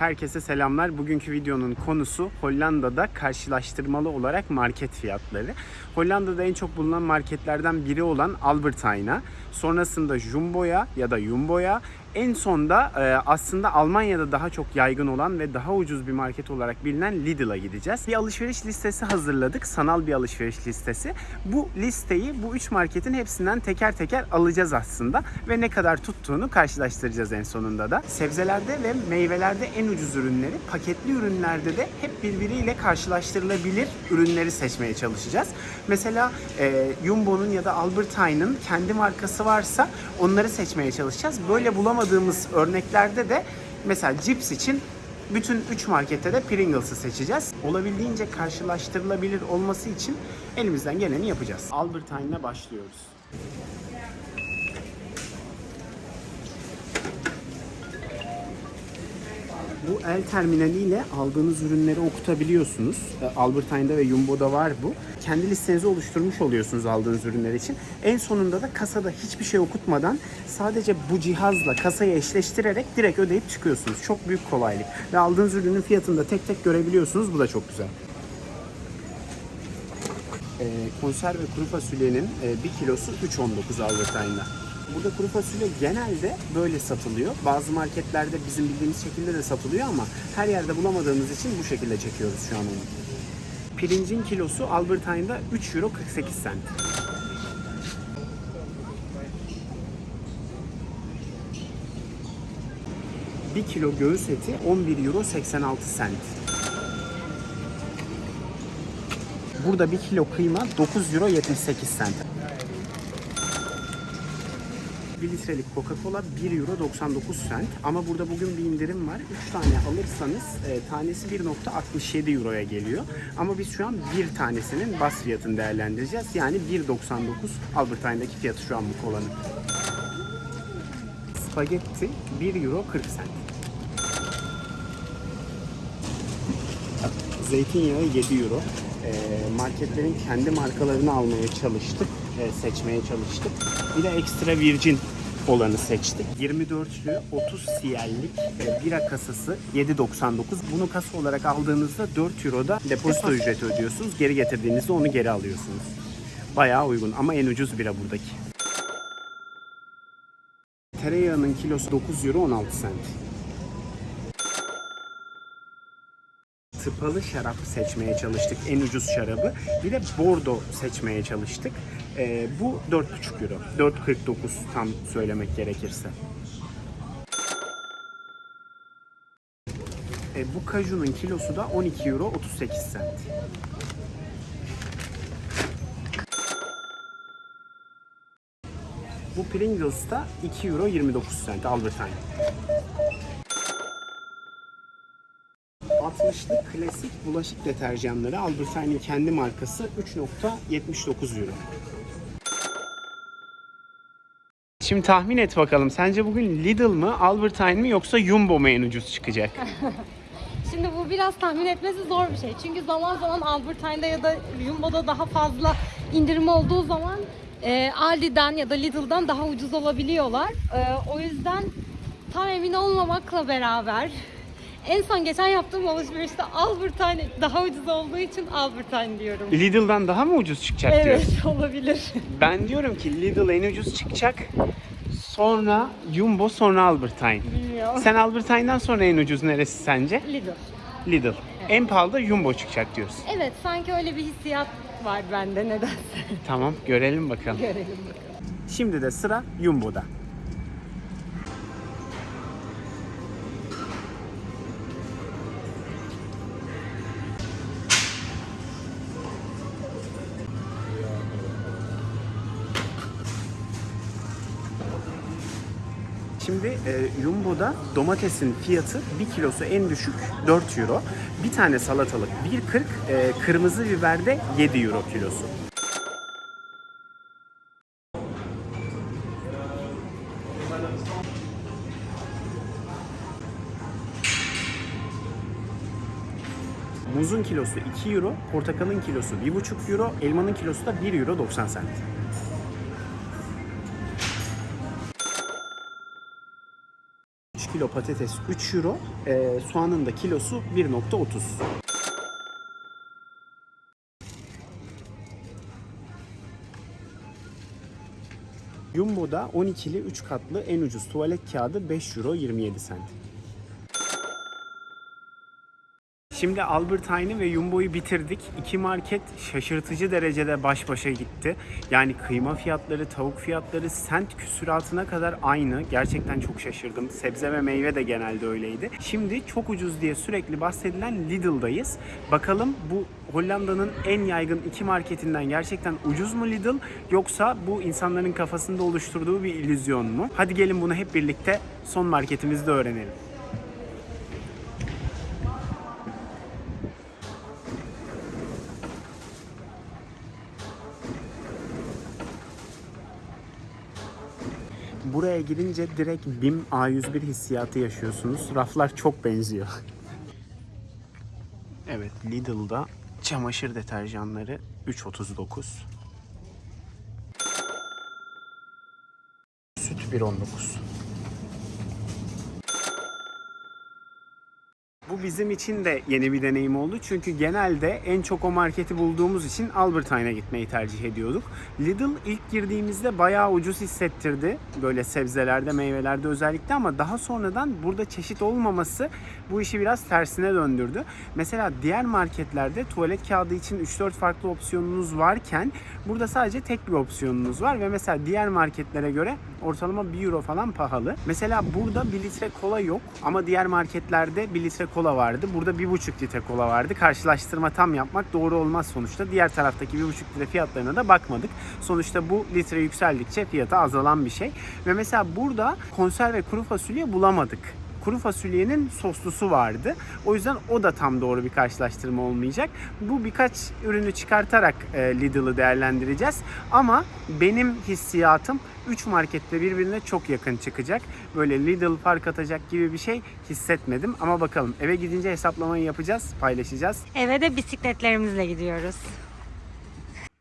Herkese selamlar. Bugünkü videonun konusu Hollanda'da karşılaştırmalı olarak market fiyatları. Hollanda'da en çok bulunan marketlerden biri olan Albert Heijn'a, sonrasında Jumbo'ya ya da Jumbo'ya, en sonda e, aslında Almanya'da daha çok yaygın olan ve daha ucuz bir market olarak bilinen Lidl'a gideceğiz. Bir alışveriş listesi hazırladık. Sanal bir alışveriş listesi. Bu listeyi bu üç marketin hepsinden teker teker alacağız aslında ve ne kadar tuttuğunu karşılaştıracağız en sonunda da. Sebzelerde ve meyvelerde en ucuz ürünleri, paketli ürünlerde de hep birbiriyle karşılaştırılabilir ürünleri seçmeye çalışacağız. Mesela e, Jumbo'nun ya da Albert Heijn'ın kendi markası varsa onları seçmeye çalışacağız. Böyle bulamadığımız örneklerde de mesela cips için bütün 3 markette de Pringles'ı seçeceğiz. Olabildiğince karşılaştırılabilir olması için elimizden geleni yapacağız. Albert Heijn'le başlıyoruz. Bu el terminaliyle aldığınız ürünleri okutabiliyorsunuz. E, Albert Heijn'da ve Jumbo'da var bu. Kendi listenizi oluşturmuş oluyorsunuz aldığınız ürünler için. En sonunda da kasada hiçbir şey okutmadan sadece bu cihazla kasayı eşleştirerek direkt ödeyip çıkıyorsunuz. Çok büyük kolaylık. Ve aldığınız ürünün fiyatını da tek tek görebiliyorsunuz. Bu da çok güzel. E, konserve kuru fasulyenin e, 1 kilosu 3.19 Albert Heijn'da. Burada kuru fasulye genelde böyle satılıyor. Bazı marketlerde bizim bildiğimiz şekilde de satılıyor ama her yerde bulamadığımız için bu şekilde çekiyoruz şu an onu. Pirincin kilosu Albert Heijn'da 3 euro 48 cent. Bir kilo göğüs eti 11 euro 86 cent. Burada bir kilo kıyma 9 euro 78 cent. 1 litrelik Coca-Cola 1 euro 99 cent. Ama burada bugün bir indirim var. 3 tane alırsanız e, tanesi 1.67 euroya geliyor. Ama biz şu an bir tanesinin bas fiyatını değerlendireceğiz. Yani 1.99 Albert Heijn'daki fiyatı şu an bu kolanın. Spagetti 1 euro 40 cent. Zeytinyağı 7 euro. E, marketlerin kendi markalarını almaya çalıştık, seçmeye çalıştık. Bir de ekstra virgin olanı seçtik. 24'lü 30 CL'lik e, bira kasası 7.99. Bunu kasa olarak aldığınızda 4 Euro'da depozito ücreti ödüyorsunuz. Geri getirdiğinizde onu geri alıyorsunuz. Bayağı uygun ama en ucuz bira buradaki. Tereyağının kilosu 9 euro 16 cent. Tıpalı şarap seçmeye çalıştık. En ucuz şarabı. Bir de Bordeaux seçmeye çalıştık. Ee, bu 4,5 euro. 4,49 tam söylemek gerekirse. Ee, bu kajunun kilosu da 12 euro 38 cent. Bu Pringles da 2 euro 29 cent Albert 60'lık klasik bulaşık deterjanları Albert Heijn'in kendi markası 3.79 euro. Şimdi tahmin et bakalım. Sence bugün Lidl mı, Albert Heijn mi yoksa Jumbo mu en ucuz çıkacak? Şimdi bu biraz tahmin etmesi zor bir şey. Çünkü zaman zaman Albert Heijn'da ya da Jumbo'da daha fazla indirim olduğu zaman e, Aldi'den ya da Lidl'dan daha ucuz olabiliyorlar. E, o yüzden tam emin olmamakla beraber en son geçen yaptığım alışverişte Albert Heijn daha ucuz olduğu için Albert Heijn diyorum. Lidl'dan daha mı ucuz çıkacak Evet diyorsun? olabilir. Ben diyorum ki Lidl en ucuz çıkacak. Sonra Jumbo sonra Albert Heijn. Bilmiyorum. Sen Albert Heijn'den sonra en ucuz neresi sence? Lidl. Lidl. En pahalı da Jumbo çıkacak diyorsun. Evet sanki öyle bir hissiyat var bende nedense. Tamam görelim bakalım. Görelim bakalım. Şimdi de sıra Jumbo'da. Şimdi e, Jumbo'da domatesin fiyatı 1 kilosu en düşük 4 euro. Bir tane salatalık 1.40, e, kırmızı biber de 7 euro kilosu. Muzun kilosu 2 euro, portakalın kilosu 1,5 euro, elmanın kilosu da 1 euro 90 cent. Kilo patates 3 euro, e, soğanın da kilosu 1.30. Jumbo'da 12'li 3 katlı en ucuz tuvalet kağıdı 5 euro 27 cent. Şimdi Albert Heijn'i ve Jumbo'yu bitirdik. İki market şaşırtıcı derecede baş başa gitti. Yani kıyma fiyatları, tavuk fiyatları sent küsuratına kadar aynı. Gerçekten çok şaşırdım. Sebze ve meyve de genelde öyleydi. Şimdi çok ucuz diye sürekli bahsedilen Lidl'dayız. Bakalım bu Hollanda'nın en yaygın iki marketinden gerçekten ucuz mu Lidl yoksa bu insanların kafasında oluşturduğu bir illüzyon mu? Hadi gelin bunu hep birlikte son marketimizde öğrenelim. Buraya girince direkt BİM A101 hissiyatı yaşıyorsunuz. Raflar çok benziyor. Evet Lidl'da çamaşır deterjanları 3.39. Süt 1.19. Bu bizim için de yeni bir deneyim oldu. Çünkü genelde en çok o marketi bulduğumuz için Albert Heijn'e gitmeyi tercih ediyorduk. Lidl ilk girdiğimizde bayağı ucuz hissettirdi. Böyle sebzelerde, meyvelerde özellikle ama daha sonradan burada çeşit olmaması bu işi biraz tersine döndürdü. Mesela diğer marketlerde tuvalet kağıdı için 3-4 farklı opsiyonunuz varken burada sadece tek bir opsiyonunuz var ve mesela diğer marketlere göre ortalama 1 euro falan pahalı. Mesela burada 1 litre kola yok ama diğer marketlerde 1 litre kola vardı. Burada 1,5 litre kola vardı. Karşılaştırma tam yapmak doğru olmaz sonuçta. Diğer taraftaki 1,5 litre fiyatlarına da bakmadık. Sonuçta bu litre yükseldikçe fiyatı azalan bir şey. Ve mesela burada konserve kuru fasulye bulamadık kuru fasulyenin soslusu vardı. O yüzden o da tam doğru bir karşılaştırma olmayacak. Bu birkaç ürünü çıkartarak e, Lidl'ı değerlendireceğiz. Ama benim hissiyatım 3 markette birbirine çok yakın çıkacak. Böyle Lidl fark atacak gibi bir şey hissetmedim. Ama bakalım eve gidince hesaplamayı yapacağız, paylaşacağız. Eve de bisikletlerimizle gidiyoruz.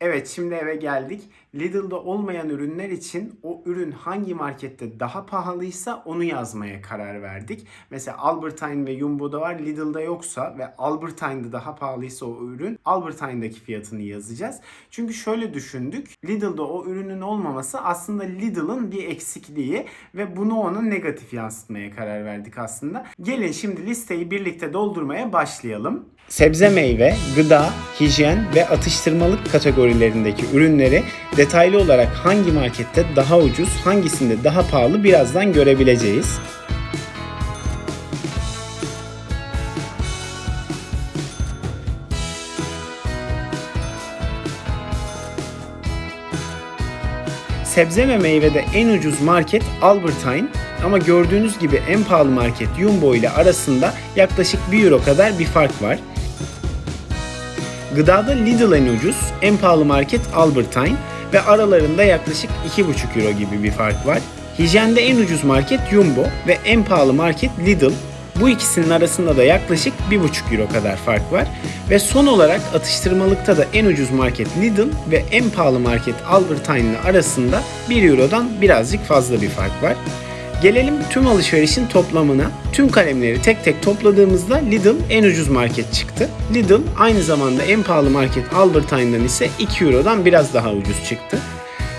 Evet şimdi eve geldik. Lidl'da olmayan ürünler için o ürün hangi markette daha pahalıysa onu yazmaya karar verdik. Mesela Albert Heijn ve Jumbo'da var Lidl'da yoksa ve Albert Heijn'da daha pahalıysa o ürün Albert Heijn'daki fiyatını yazacağız. Çünkü şöyle düşündük. Lidl'da o ürünün olmaması aslında Lidl'ın bir eksikliği ve bunu ona negatif yansıtmaya karar verdik aslında. Gelin şimdi listeyi birlikte doldurmaya başlayalım. Sebze meyve, gıda, hijyen ve atıştırmalık kategorilerindeki ürünleri detaylı olarak hangi markette daha ucuz, hangisinde daha pahalı birazdan görebileceğiz. Sebze ve meyvede en ucuz market Albert Heijn ama gördüğünüz gibi en pahalı market Jumbo ile arasında yaklaşık 1 euro kadar bir fark var. Gıdada Lidl en ucuz, en pahalı market Albert Heijn ve aralarında yaklaşık 2,5 euro gibi bir fark var. Hijyende en ucuz market Jumbo ve en pahalı market Lidl. Bu ikisinin arasında da yaklaşık 1,5 euro kadar fark var. Ve son olarak atıştırmalıkta da en ucuz market Lidl ve en pahalı market Albert Heijn arasında 1 eurodan birazcık fazla bir fark var. Gelelim tüm alışverişin toplamına. Tüm kalemleri tek tek topladığımızda Lidl en ucuz market çıktı. Lidl aynı zamanda en pahalı market Albert Heijn'dan ise 2 Euro'dan biraz daha ucuz çıktı.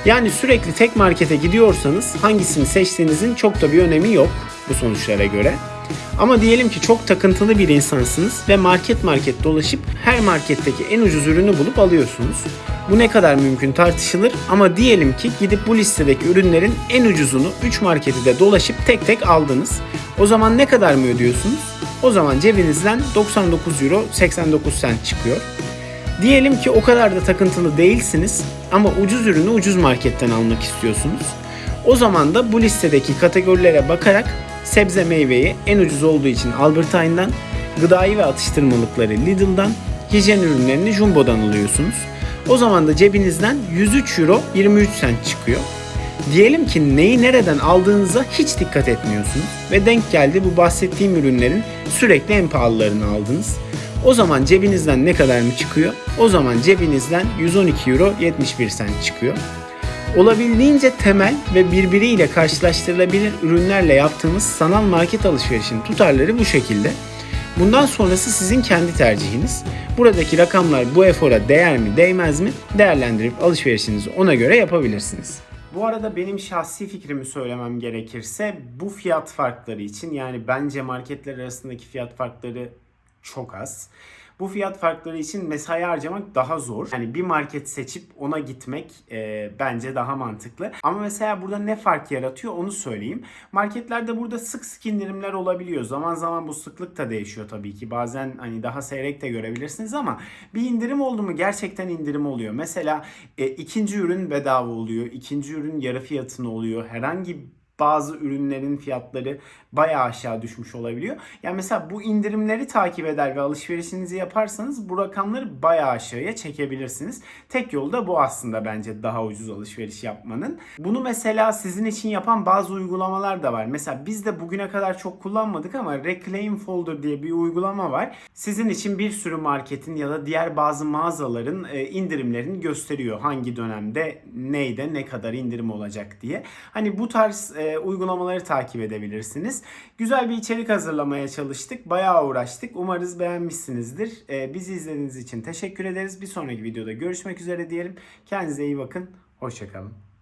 Yani sürekli tek markete gidiyorsanız hangisini seçtiğinizin çok da bir önemi yok bu sonuçlara göre. Ama diyelim ki çok takıntılı bir insansınız ve market market dolaşıp her marketteki en ucuz ürünü bulup alıyorsunuz. Bu ne kadar mümkün tartışılır ama diyelim ki gidip bu listedeki ürünlerin en ucuzunu 3 marketi de dolaşıp tek tek aldınız. O zaman ne kadar mı ödüyorsunuz? O zaman cebinizden 99 euro 89 cent çıkıyor. Diyelim ki o kadar da takıntılı değilsiniz ama ucuz ürünü ucuz marketten almak istiyorsunuz. O zaman da bu listedeki kategorilere bakarak sebze meyveyi en ucuz olduğu için Albert Heijn'dan, gıdayı ve atıştırmalıkları Lidl'dan, hijyen ürünlerini Jumbo'dan alıyorsunuz. O zaman da cebinizden 103 euro 23 cent çıkıyor. Diyelim ki neyi nereden aldığınıza hiç dikkat etmiyorsunuz ve denk geldi bu bahsettiğim ürünlerin sürekli en pahalılarını aldınız. O zaman cebinizden ne kadar mı çıkıyor? O zaman cebinizden 112 euro 71 cent çıkıyor. Olabildiğince temel ve birbiriyle karşılaştırılabilir ürünlerle yaptığımız sanal market alışverişinin tutarları bu şekilde. Bundan sonrası sizin kendi tercihiniz. Buradaki rakamlar bu efora değer mi değmez mi değerlendirip alışverişinizi ona göre yapabilirsiniz. Bu arada benim şahsi fikrimi söylemem gerekirse bu fiyat farkları için yani bence marketler arasındaki fiyat farkları çok az. Bu fiyat farkları için mesai harcamak daha zor. Yani bir market seçip ona gitmek e, bence daha mantıklı. Ama mesela burada ne fark yaratıyor onu söyleyeyim. Marketlerde burada sık sık indirimler olabiliyor. Zaman zaman bu sıklık da değişiyor tabii ki. Bazen hani daha seyrek de görebilirsiniz ama bir indirim oldu mu gerçekten indirim oluyor. Mesela e, ikinci ürün bedava oluyor. ikinci ürün yarı fiyatına oluyor. Herhangi bazı ürünlerin fiyatları bayağı aşağı düşmüş olabiliyor. Yani mesela bu indirimleri takip eder ve alışverişinizi yaparsanız bu rakamları bayağı aşağıya çekebilirsiniz. Tek yol da bu aslında bence daha ucuz alışveriş yapmanın. Bunu mesela sizin için yapan bazı uygulamalar da var. Mesela biz de bugüne kadar çok kullanmadık ama Reclaim Folder diye bir uygulama var. Sizin için bir sürü marketin ya da diğer bazı mağazaların e, indirimlerini gösteriyor. Hangi dönemde neyde ne kadar indirim olacak diye. Hani bu tarz uygulamaları takip edebilirsiniz. Güzel bir içerik hazırlamaya çalıştık. Bayağı uğraştık. Umarız beğenmişsinizdir. E, bizi izlediğiniz için teşekkür ederiz. Bir sonraki videoda görüşmek üzere diyelim. Kendinize iyi bakın. Hoşçakalın.